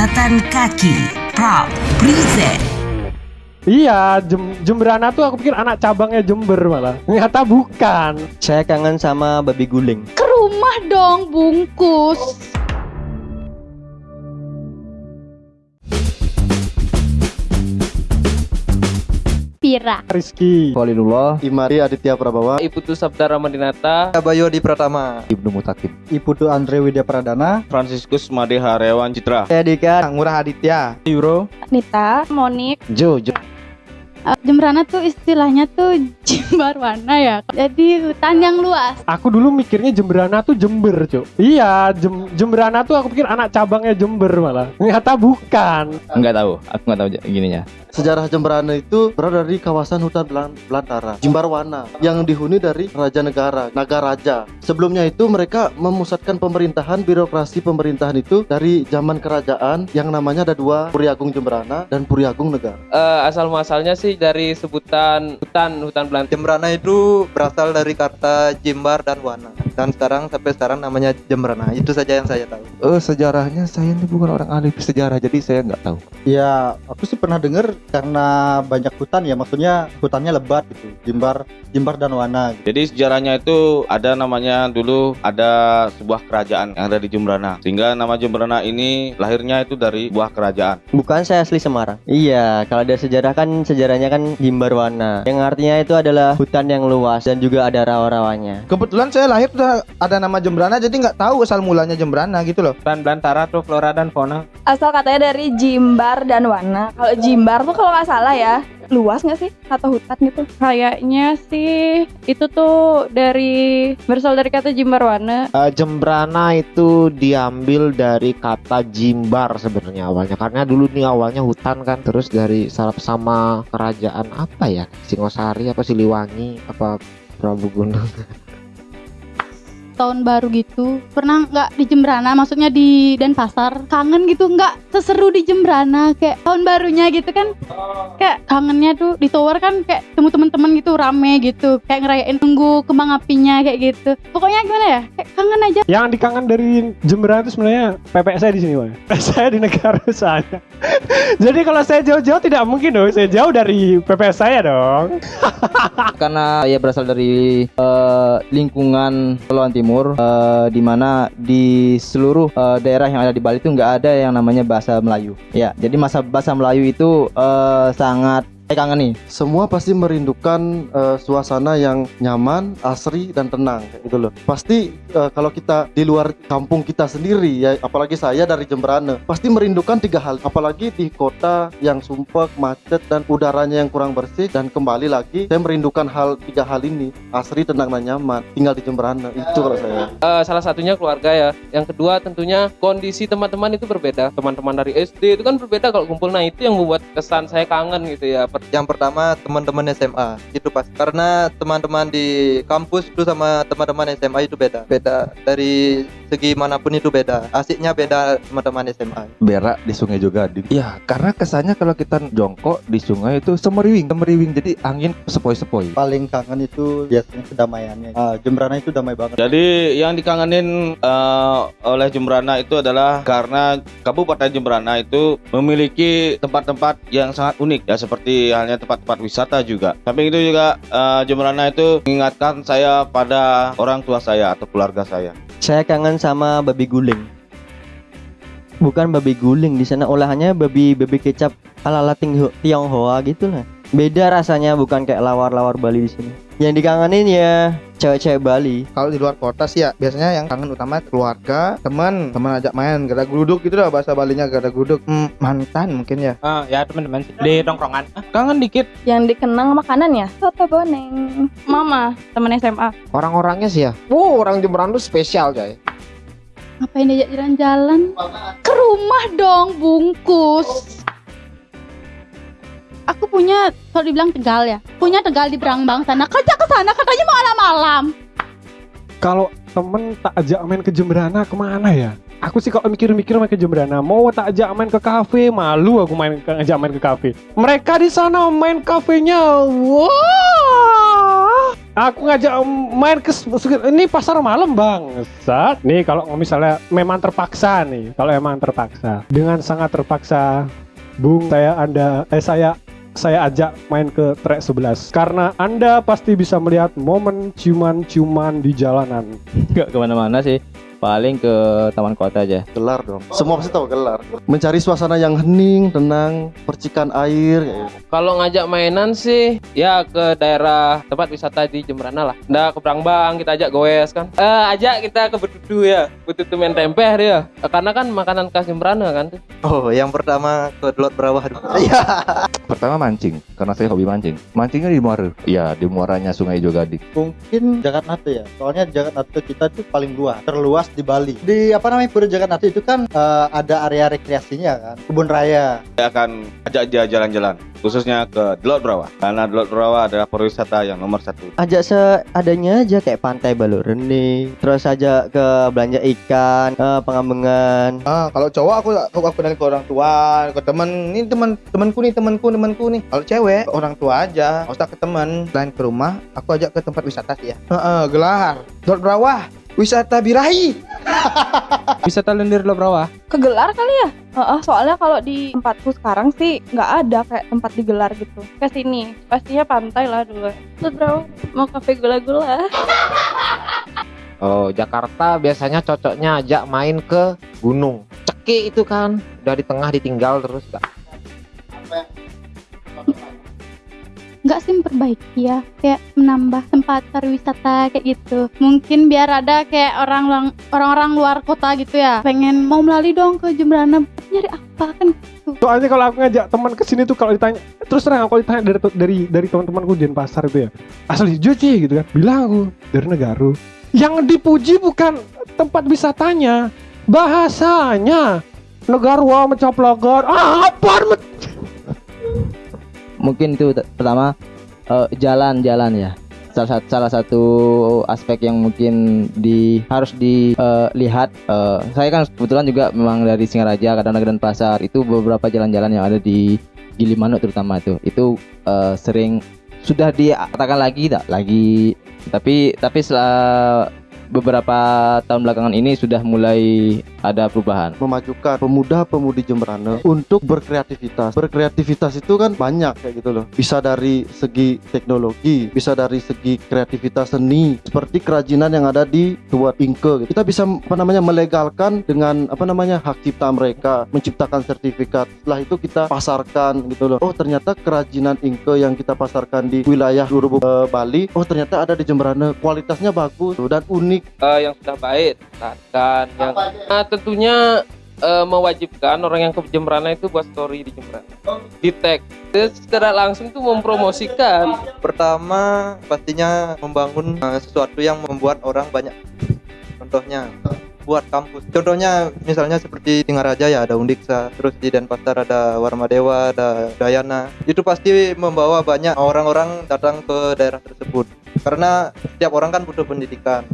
Catatan kaki Proud present Iya, Jem Jemberana tuh aku pikir anak cabangnya Jember malah. Ternyata bukan. Saya kangen sama babi guling. Ke rumah dong bungkus. Pira. Rizky. Walidullah Imari Aditya Prabawa Iputu Sabda Ramadinata, Abayo di Pratama. Ibnu Mutakin Iputu Andre Widya Pradana Franciscus Madeha Rewan Citra. Saya Dika. Ngurah Aditya Euro. Nita, Monik. Jo Jo Eh, Jemberana tuh istilahnya tuh jembar warna ya. Jadi hutan yang luas. Aku dulu mikirnya Jemberana tuh Jember, Cuk. Iya, Jem Jemberana tuh aku pikir anak cabangnya Jember malah. Ternyata bukan. Enggak tahu, aku enggak tahu gininya. Sejarah Jemberana itu berada dari kawasan hutan belan belantara Jimbarwana yang dihuni dari Raja Negara Nagaraja Sebelumnya itu mereka memusatkan pemerintahan birokrasi pemerintahan itu dari zaman kerajaan yang namanya ada dua Puri Agung Jemberana dan Puri Agung Negara Eh, asal muasalnya sih dari sebutan hutan hutan belantara. Jemberana itu berasal dari kata Jimbar dan Wana. Dan sekarang sampai sekarang namanya Jemberana. Itu saja yang saya tahu. Eh sejarahnya saya ini bukan orang ahli sejarah jadi saya nggak tahu Ya aku sih pernah dengar karena banyak hutan ya maksudnya hutannya lebat gitu Jimbar Jimbar dan Wana Jadi sejarahnya itu ada namanya dulu ada sebuah kerajaan yang ada di Jembrana. Sehingga nama Jembrana ini lahirnya itu dari sebuah kerajaan. Bukan saya asli Semarang. Iya, kalau ada sejarah kan sejarahnya kan Jimbarwana. Yang artinya itu adalah hutan yang luas dan juga ada rawa-rawanya. Kebetulan saya lahir udah ada nama Jembrana jadi nggak tahu asal mulanya Jembrana gitu loh. Hutan belantara tuh flora dan fauna. asal katanya dari Jimbar dan Wana. Kalau Jimbar tuh kalau nggak salah ya luas nggak sih atau hutan gitu? Kayaknya sih itu tuh dari berasal dari kata jembar warna. Eh, Jembrana itu diambil dari kata Jimbar sebenarnya awalnya karena dulu nih awalnya hutan kan terus dari sarap sama kerajaan apa ya Singosari apa Siliwangi apa Prabu Gunung tahun baru gitu. Pernah nggak di Jembrana maksudnya di Denpasar. Kangen gitu nggak seseru di Jembrana kayak tahun barunya gitu kan. Kayak kangennya tuh di tower kan kayak temu temen-temen gitu rame gitu. Kayak ngerayain tunggu kembang apinya kayak gitu. Pokoknya gimana ya? Kayak kangen aja. Yang dikangen dari Jemberana itu sebenarnya PPS saya di sini, Bang. saya di negara sana. Jadi kalau saya jauh-jauh tidak mungkin dong. Saya jauh dari PPS saya dong. Karena ya berasal dari eh, lingkungan Kepulauan Timur eh, di mana di seluruh eh, daerah yang ada di Bali itu nggak ada yang namanya bahasa Melayu. Ya, jadi masa bahasa Melayu itu eh, sangat kangen nih. Semua pasti merindukan eh, suasana yang nyaman, asri dan tenang kayak gitu loh. Pasti eh, kalau kita di luar kampung kita sendiri ya, apalagi saya dari Jemberana, pasti merindukan tiga hal. Apalagi di kota yang sumpek, macet dan udaranya yang kurang bersih dan kembali lagi saya merindukan hal tiga hal ini, asri, tenang dan nyaman. Tinggal di Jemberana itu kalau saya. Eh, salah satunya keluarga ya. Yang kedua tentunya kondisi teman-teman itu berbeda. Teman-teman dari SD itu kan berbeda kalau kumpul. Nah itu yang membuat kesan saya kangen gitu ya. Yang pertama teman-teman SMA itu pasti karena teman-teman di kampus itu sama teman-teman SMA itu beda. Beda dari segi mana pun itu beda. Asiknya beda teman-teman SMA. berak di sungai juga Din. ya karena kesannya kalau kita jongkok di sungai itu semeriwing semeriwing jadi angin sepoi-sepoi Paling kangen itu biasanya kedamaiannya. Ah, Jemberana itu damai banget. Jadi yang dikangenin eh, oleh Jembrana itu adalah karena Kabupaten Jembrana itu memiliki tempat-tempat yang sangat unik ya seperti halnya tempat-tempat wisata juga. Samping itu juga eh, Jembrana itu mengingatkan saya pada orang tua saya atau keluarga saya. Saya kangen sama babi guling. Bukan babi guling di sana olahannya babi babi kecap ala-ala Tionghoa gitu lah. Beda rasanya bukan kayak lawar-lawar Bali di sini. Yang dikangenin ya cewek-cewek Bali. Kalau di luar kota sih ya biasanya yang kangen utama keluarga, teman, teman ajak main, gada gluduk gitu lah bahasa Balinya gada gluduk. Hmm, mantan mungkin ya. Ah ya teman-teman di tongkrongan. kangen dikit. Yang dikenang makanan ya soto boneng. mama temen SMA orang-orangnya sih ya wow orang Jemberana tuh spesial coy ngapain diajak jalan-jalan ke rumah dong bungkus aku punya kalau dibilang Tegal ya punya Tegal di Berangbang sana kerja ke sana katanya malam-malam Kalau temen tak ajak main ke Jemberana ke mana ya? Aku sih kalau mikir-mikir main ke Jemberana, mau tak ajak main ke kafe, malu aku main ke, ajak main ke kafe. Mereka di sana main kafenya, wah. Aku ngajak main ke ini pasar malam bang. Saat nih kalau misalnya memang terpaksa nih, kalau emang terpaksa, dengan sangat terpaksa, Bung saya anda eh saya saya ajak main ke trek 11 karena anda pasti bisa melihat momen ciuman-ciuman di jalanan. Nggak ke mana-mana sih. Paling ke taman kota aja. Gelar dong. Semua pasti tahu gelar. Mencari suasana yang hening, tenang, percikan air. kayak gitu. Kalau ngajak mainan sih ya ke daerah tempat wisata di Jemberana lah. Nggak ke Prangbang kita ajak goes kan. Eh ajak kita ke Betutu ya. Betutu main tempeh dia. Eh, Karena kan makanan khas Jemberana kan tuh. Oh, yang pertama ke Delot Berawah. Pertama mancing, karena saya hobi mancing. Mancingnya di Muara. Iya, di muaranya Sungai Jogadik. mungkin Jakarta ya soalnya Jakarta kita itu paling luas terluas di Bali di apa namanya Pura Jakarta itu kan eh, ada area rekreasinya kan kebun raya Saya akan ajak dia jalan-jalan, khususnya ke Delot Brawa. Karena Delot Brawa adalah pariwisata yang nomor satu. Ajak seadanya aja kayak pantai Baluk Rene, terus ajak ke belanja ikan, ke pengambengan. Ah, kalau cowok aku aku, aku ke orang tua, ke temen. Ini teman temanku nih, temanku, temanku nih. Kalau cewek, orang tua aja. Nggak usah ke teman. Selain ke rumah, aku ajak ke tempat wisata sih ya. Heeh, gelar. Dot Brawah, wisata birahi. Wisata lendir lo brawah. Kegelar kali ya? Heeh, soalnya kalau di tempatku sekarang sih nggak ada kayak tempat digelar gitu. Ke sini, pastinya pantai lah dulu. Bro, mau kafe gula-gula. Oh, Jakarta biasanya cocoknya ajak main ke gunung. Ceki itu kan, udah di tengah ditinggal terus gak. Nggak sih memperbaiki ya. Kayak menambah tempat pariwisata kayak gitu. Mungkin biar ada kayak orang orang-orang luar kota gitu ya. Pengen mau melalui dong ke Jemberana. Nyari apa kan gitu. Soalnya kalau aku ngajak teman ke sini tuh kalau ditanya terus terang kalau ditanya dari dari dari teman-temanku di pasar itu ya. Asli Joci gitu kan. Bilang aku dari Negaru yang dipuji bukan tempat wisatanya bahasanya. Negarwa mencaplogan ah apa Mungkin itu pertama eh, jalan-jalan ya. Salah satu salah satu aspek yang mungkin di harus dilihat. eh, saya kan kebetulan juga memang dari Singaraja, Kadang dan Pasar itu beberapa jalan-jalan yang ada di Gilimanuk terutama itu itu eh, sering sudah dikatakan lagi tak lagi tapi tapi setelah beberapa tahun belakangan ini sudah mulai ada perubahan. memajukan pemuda-pemudi Jemberana untuk berkreativitas. Berkreativitas itu kan banyak kayak gitu loh. Bisa dari segi teknologi, bisa dari segi kreativitas seni, seperti kerajinan yang ada di Inke. gitu. Kita bisa apa namanya melegalkan dengan apa namanya hak cipta mereka, menciptakan sertifikat. Setelah itu kita pasarkan gitu loh. Oh, ternyata kerajinan Inke yang kita pasarkan di wilayah seluruh eh, Bali, oh ternyata ada di Jemberana. Kualitasnya bagus dan unik Eh, yang sudah baik, kan yang Nah, tentunya eh, mewajibkan orang yang ke Jemberana itu buat story di Jemberana. Di tag. Secara langsung tuh mempromosikan. Pertama, pastinya membangun eh, sesuatu yang membuat orang banyak. Contohnya buat kampus. Contohnya misalnya seperti Singaraja ya ada Undiksa, terus di Denpasar ada Warmadewa, ada Dayana. Itu pasti membawa banyak orang-orang datang ke daerah tersebut. Karena setiap orang kan butuh pendidikan.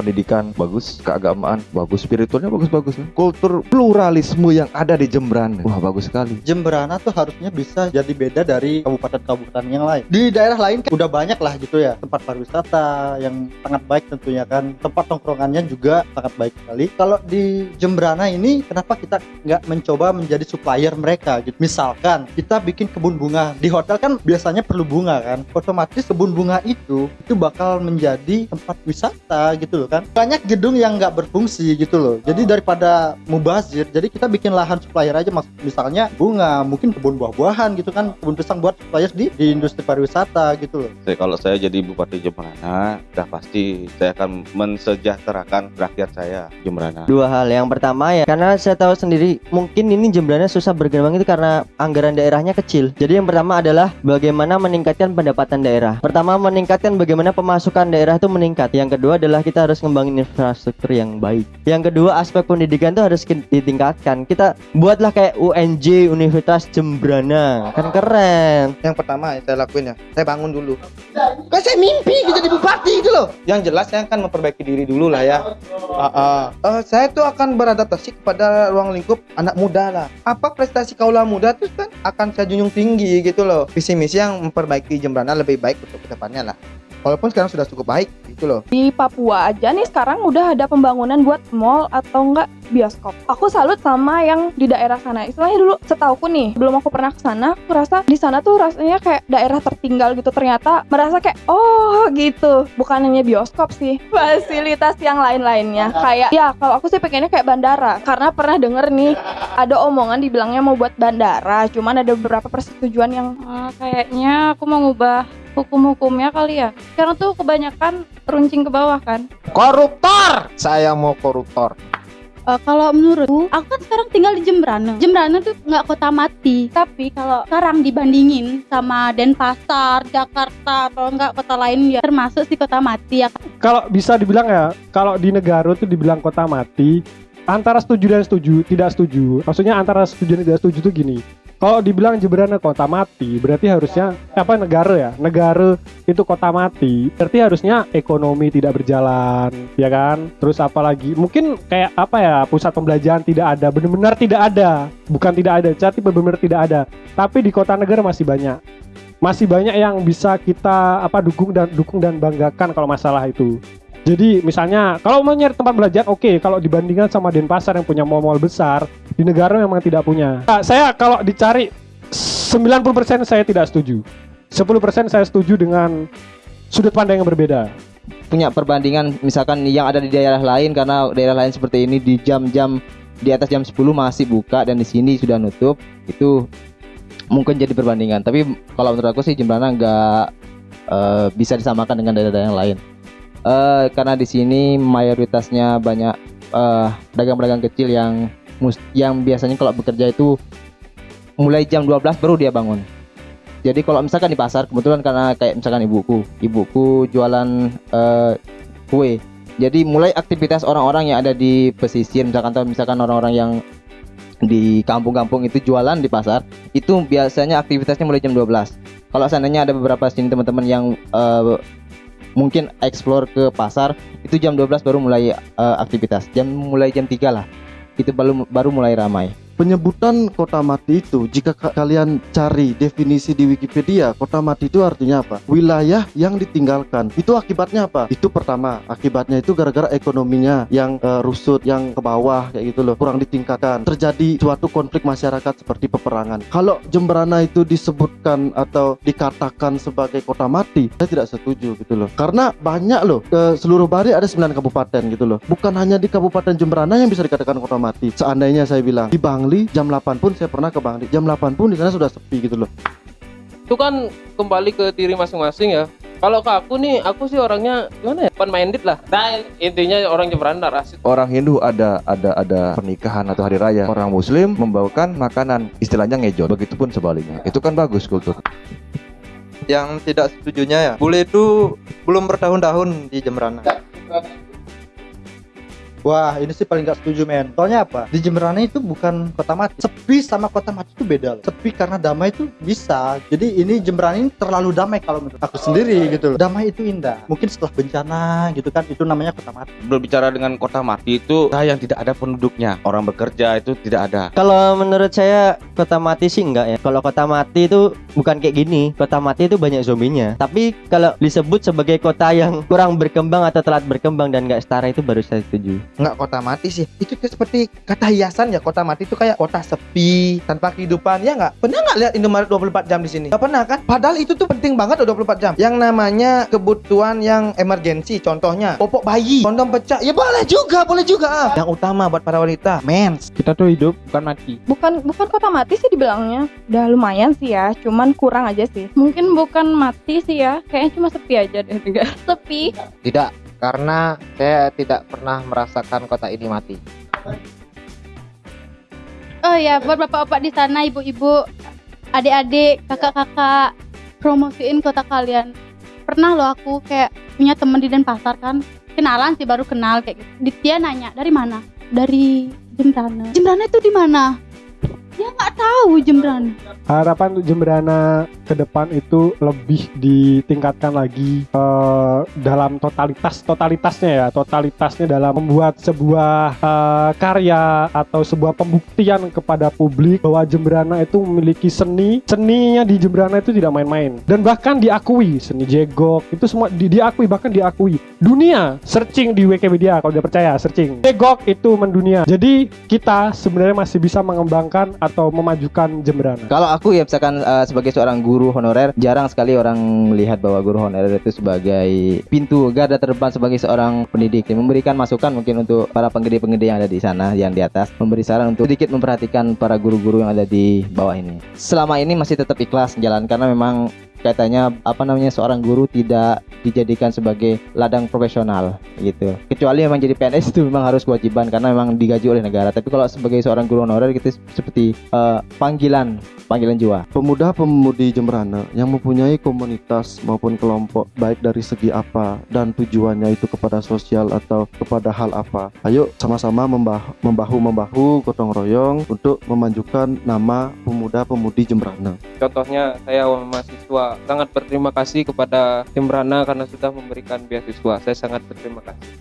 Pendidikan bagus, keagamaan bagus, spiritualnya bagus-bagus. Kultur pluralisme yang ada di Jemberana. Wah, bagus sekali. Jemberana tuh harusnya bisa jadi beda dari kabupaten-kabupaten yang lain. Di daerah lain kan udah banyak lah gitu ya tempat pariwisata yang sangat baik tentunya kan. Tempat tongkrongannya juga sangat baik sekali. Kalau di Jemberana ini kenapa kita nggak mencoba menjadi supplier mereka gitu. Misalkan kita bikin kebun bunga di hotel kan biasanya perlu bunga kan. Otomatis kebun bunga itu itu bakal menjadi tempat wisata gitu loh kan. Banyak gedung yang nggak berfungsi gitu loh. Jadi daripada mubazir, jadi kita bikin lahan supplier aja mas misalnya bunga, mungkin kebun buah-buahan gitu kan, kebun pisang buat supplier di di industri pariwisata gitu loh. Saya- Kalau saya jadi Bupati Jemberana, udah pasti saya akan mensejahterakan rakyat saya Jemberana. Dua hal. Yang pertama ya, karena saya tahu sendiri mungkin ini Jemberana susah berkembang itu karena anggaran daerahnya kecil. Jadi yang pertama adalah bagaimana meningkatkan pendapatan daerah. Pertama meningkatkan bagaimana pemasukan daerah itu meningkat. Yang kedua adalah kita harus ngembangin infrastruktur yang baik. Yang kedua aspek pendidikan itu harus ditingkatkan. Kita buatlah kayak UNJ Universitas Jemberana. Kan keren. Yang pertama yang saya lakuin ya, saya bangun dulu. Kan saya mimpi jadi bupati itu loh. Yang jelas saya akan memperbaiki diri dulu lah ya. Ah, ah. Eh, saya tuh akan beradaptasi kepada ruang lingkup anak muda lah. Apa prestasi kaula muda tuh kan akan saya junjung tinggi gitu loh. Visi misi yang memperbaiki Jemberana lebih baik untuk ke depannya lah. Walaupun sekarang sudah cukup baik gitu loh Di Papua aja nih sekarang udah ada pembangunan buat mall atau enggak bioskop. Aku salut sama yang di daerah sana. Istilahnya dulu setauku nih, belum aku pernah ke sana, aku rasa di sana tuh rasanya kayak daerah tertinggal gitu. Ternyata merasa kayak oh gitu. Bukan hanya bioskop sih, fasilitas yang lain-lainnya. Kayak ya kalau aku sih pengennya kayak bandara karena pernah denger nih ada omongan dibilangnya mau buat bandara, cuman ada beberapa persetujuan yang Eh, kayaknya aku mau ngubah hukum-hukumnya kali ya. Sekarang tuh kebanyakan runcing ke bawah kan. Koruptor. Saya mau koruptor. Eh, kalau menurutku, aku kan sekarang tinggal di Jembrana. Jembrana tuh nggak kota mati, tapi kalau sekarang dibandingin sama Denpasar, Jakarta atau enggak kota lain ya termasuk sih kota mati ya. Kalau bisa dibilang ya, kalau di negara itu dibilang kota mati, antara setuju dan setuju, tidak setuju. Maksudnya antara setuju dan tidak setuju tuh gini. Kalau dibilang Jembrana kota mati, berarti harusnya apa negara ya? Negara itu kota mati. Berarti harusnya ekonomi tidak berjalan, ya kan? Terus apalagi mungkin kayak apa ya? Pusat pembelajaran tidak ada, benar-benar tidak ada. Bukan tidak ada, tapi benar-benar tidak ada. Tapi di kota negara masih banyak. Masih banyak yang bisa kita apa dukung dan dukung dan banggakan kalau masalah itu. Jadi misalnya kalau mau nyari tempat belajar oke kalau dibandingkan sama Denpasar yang punya mall-mall besar di negara memang tidak punya. Nah, saya kalau dicari 90% saya tidak setuju. 10% saya setuju dengan sudut pandang yang berbeda. punya perbandingan misalkan yang ada di daerah lain karena daerah lain seperti ini di jam-jam di atas jam 10 masih buka dan di sini sudah nutup itu mungkin jadi perbandingan tapi kalau menurut aku sih Jembrana nggak eh, bisa disamakan dengan daerah-daerah yang lain Eh, karena di sini mayoritasnya banyak eh, dagang-dagang kecil yang yang biasanya kalau bekerja itu mulai jam 12 baru dia bangun. Jadi kalau misalkan di pasar kebetulan karena kayak misalkan ibuku ibuku jualan eh, kue. Jadi mulai aktivitas orang-orang yang ada di pesisir misalkan atau misalkan orang-orang yang di kampung-kampung itu jualan di pasar itu biasanya aktivitasnya mulai jam 12 kalau seandainya ada beberapa sini teman-teman yang eh, mungkin explore ke pasar itu jam 12 baru mulai eh, aktivitas. Jam mulai jam 3 lah itu baru baru mulai ramai Penyebutan kota mati itu jika ka- kalian cari definisi di Wikipedia, kota mati itu artinya apa? Wilayah yang ditinggalkan. Itu akibatnya apa? Itu pertama, akibatnya itu gara-gara ekonominya yang eh, rusut, yang ke bawah kayak gitu loh, kurang ditingkatkan. Terjadi suatu konflik masyarakat seperti peperangan. Kalau Jemberana itu disebutkan atau dikatakan sebagai kota mati, saya tidak setuju gitu loh. Karena banyak loh, ke seluruh Bali ada 9 kabupaten gitu loh. Bukan hanya di Kabupaten Jemberana yang bisa dikatakan kota mati. Seandainya saya bilang di Bangli jam 8 pun saya pernah ke Bangli. Jam 8 pun di sana sudah sepi gitu loh. itu kan kembali ke diri masing-masing ya kalau ke aku nih aku sih orangnya gimana ya open minded lah nah intinya orang Jembrana rasis Orang Hindu ada ada ada pernikahan atau hari raya. Orang Muslim membawakan makanan istilahnya ngejon. Begitupun sebaliknya. Itu kan bagus kultur. Yang tidak setujunya ya, bule itu belum bertahun-tahun di Jembrana. Wah, ini sih paling gak setuju, men. Soalnya apa? Di Jemberana itu bukan kota mati. Sepi sama kota mati itu beda loh. Sepi karena damai itu bisa. Jadi ini Jemberana ini terlalu damai kalau menurut aku sendiri gitu loh. Damai itu indah. Mungkin setelah bencana gitu kan, itu namanya kota mati. Berbicara dengan kota mati itu kota yang tidak ada penduduknya. Orang bekerja itu tidak ada. Kalau menurut saya kota mati sih enggak ya. Kalau kota mati itu bukan kayak gini. Kota mati itu banyak zombinya. Tapi kalau disebut sebagai kota yang kurang berkembang atau telat berkembang dan nggak setara itu baru saya setuju. Nggak kota mati sih. Itu kayak seperti kata hiasan ya kota mati itu kayak kota sepi tanpa kehidupan. Ya nggak? Pernah nggak lihat Indomaret 24 jam di sini? Nggak pernah kan? Padahal itu tuh penting banget loh 24 jam. Yang namanya kebutuhan yang emergensi contohnya popok bayi kondom pecah. Ya boleh juga boleh juga ah. yang utama buat para wanita mens. Kita tuh hidup bukan mati. Bukan bukan kota mati sih dibilangnya. Udah lumayan sih ya cuman kurang aja sih. Mungkin bukan mati sih ya kayaknya cuma sepi aja deh enggak sepi Tidak, karena saya tidak pernah merasakan kota ini mati. Oh ya, buat bapak-bapak di sana, ibu-ibu, adik-adik, kakak-kakak, promosiin kota kalian. Pernah loh aku kayak punya temen di Denpasar kan, kenalan sih baru kenal kayak gitu. Dia nanya dari mana? Dari Jembrana. Jembrana itu di mana? Dia nggak tahu Jembrana. harapan untuk Jemberana ke depan itu lebih ditingkatkan lagi eh, dalam totalitas totalitasnya ya totalitasnya dalam membuat sebuah eh, karya atau sebuah pembuktian kepada publik bahwa Jemberana itu memiliki seni. Seninya di Jemberana itu tidak main-main. Dan bahkan diakui seni jegok itu semua di- diakui bahkan diakui. Dunia searching di Wikipedia kalau dia percaya searching. Jegok itu mendunia. Jadi kita sebenarnya masih bisa mengembangkan atau memajukan Jemberana Kalau aku ya misalkan eh, sebagai seorang guru honorer, jarang sekali orang melihat bahwa guru honorer itu sebagai pintu garda terdepan sebagai seorang pendidik yang memberikan masukan mungkin untuk para penggede-penggede yang ada di sana, yang di atas, memberi saran untuk sedikit memperhatikan para guru-guru yang ada di bawah ini. Selama ini masih tetap ikhlas jalan karena memang katanya apa namanya seorang guru tidak dijadikan sebagai ladang profesional gitu kecuali memang jadi PNS itu memang harus kewajiban karena memang digaji oleh negara tapi kalau sebagai seorang guru honorer gitu seperti eh, panggilan panggilan jiwa Pemuda-pemudi Jemberana yang mempunyai komunitas maupun kelompok baik dari segi apa dan tujuannya itu kepada sosial atau kepada hal apa. Ayo sama-sama membah- membahu-membahu gotong royong untuk memajukan nama pemuda-pemudi Jemberana. Contohnya saya mahasiswa sangat berterima kasih kepada Jembrana karena sudah memberikan beasiswa. Saya sangat berterima kasih.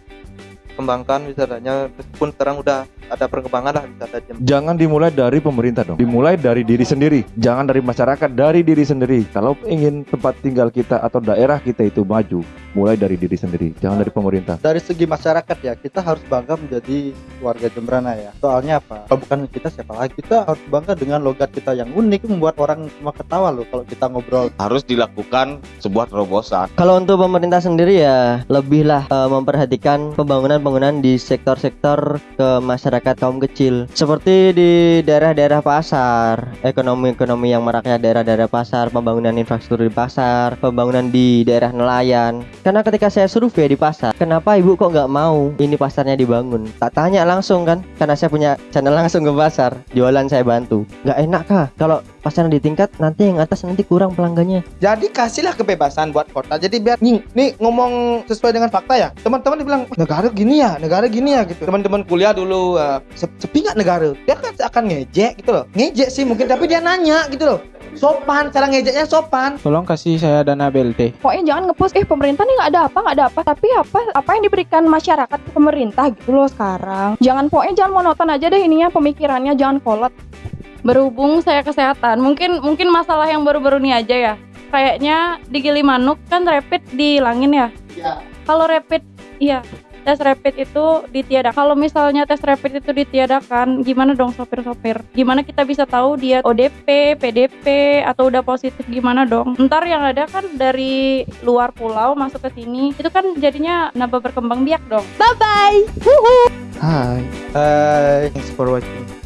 kembangkan wisatanya meskipun sekarang udah ada perkembangan lah wisata Jember. Jangan dimulai dari pemerintah dong. Dimulai dari diri sendiri. Jangan dari masyarakat, dari diri sendiri. Kalau ingin tempat tinggal kita atau daerah kita itu maju, mulai dari diri sendiri. Jangan dari pemerintah. dari segi masyarakat ya kita harus bangga menjadi warga Jemberana ya soalnya apa kalau bukan kita siapa lagi kita harus bangga dengan logat kita yang unik membuat orang cuma ketawa loh kalau kita ngobrol Harus dilakukan sebuah terobosan. Kalau untuk pemerintah sendiri ya lebihlah eh, memperhatikan pembangunan-pembangunan di sektor-sektor ke masyarakat kaum kecil seperti di daerah-daerah pasar, ekonomi-ekonomi yang maraknya daerah-daerah pasar, pembangunan infrastruktur di pasar, pembangunan di daerah nelayan. Karena ketika saya survei di pasar, kenapa ibu kok nggak mau ini pasarnya dibangun? Tak tanya langsung kan, karena saya punya channel langsung ke pasar, jualan saya bantu. Nggak enak kah kalau pasarnya ditingkat nanti yang atas nanti kurang pelanggannya? Jadi kasihlah kebebasan buat kota. Jadi biar nih, nih ngomong sesuai dengan fakta ya. Teman-teman dibilang "Wah, negara gini ya, negara gini ya gitu. Teman-teman kuliah dulu uh, sep- sepi nggak negara? Dia kan akan ngejek gitu loh. Ngejek sih mungkin tapi dia nanya gitu loh. Sopan, cara ngejeknya sopan. Tolong kasih saya dana BLT. Pokoknya jangan ngepost, eh pemerintah nih nggak ada apa, nggak ada apa. Tapi apa apa yang diberikan masyarakat ke pemerintah gitu loh sekarang. Jangan pokoknya jangan monoton aja deh ininya pemikirannya, jangan kolot. Berhubung saya kesehatan, mungkin mungkin masalah yang baru-baru ini aja ya. Kayaknya di Gilimanuk kan rapid dihilangin ya. Kalau rapid, iya tes rapid itu ditiadakan. Kalau misalnya tes rapid itu ditiadakan, gimana dong sopir-sopir? Gimana kita bisa tahu dia ODP, PDP atau udah positif gimana dong? Ntar yang ada kan dari luar pulau masuk ke sini, itu kan jadinya nambah berkembang biak dong. Bye bye. Hai. Hai, thanks for watching.